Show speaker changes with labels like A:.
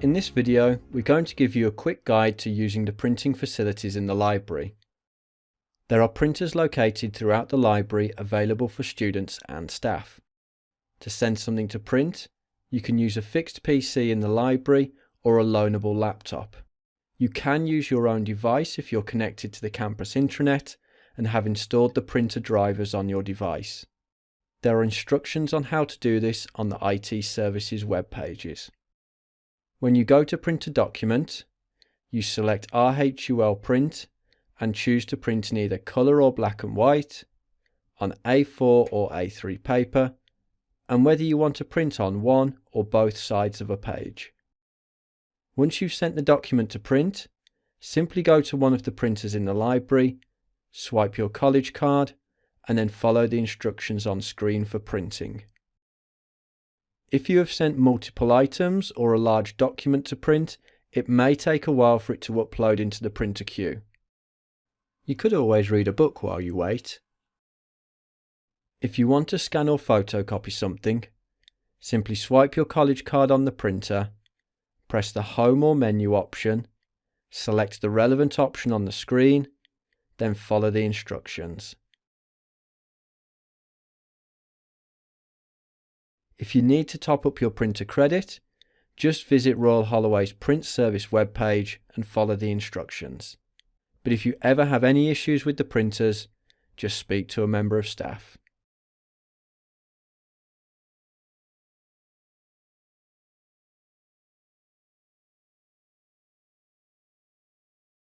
A: In this video, we're going to give you a quick guide to using the printing facilities in the library. There are printers located throughout the library available for students and staff. To send something to print, you can use a fixed PC in the library or a loanable laptop. You can use your own device if you're connected to the campus intranet and have installed the printer drivers on your device. There are instructions on how to do this on the IT services web pages. When you go to print a document, you select RHUL print and choose to print in either colour or black and white, on A4 or A3 paper, and whether you want to print on one or both sides of a page. Once you've sent the document to print, simply go to one of the printers in the library, swipe your college card, and then follow the instructions on screen for printing. If you have sent multiple items or a large document to print, it may take a while for it to upload into the printer queue. You could always read a book while you wait. If you want to scan or photocopy something, simply swipe your college card on the printer, press the Home or Menu option, select the relevant option on the screen, then follow the instructions. If you need to top up your printer credit, just visit Royal Holloway's print service webpage and follow the instructions. But if you ever have any issues with the printers, just speak to a member of staff.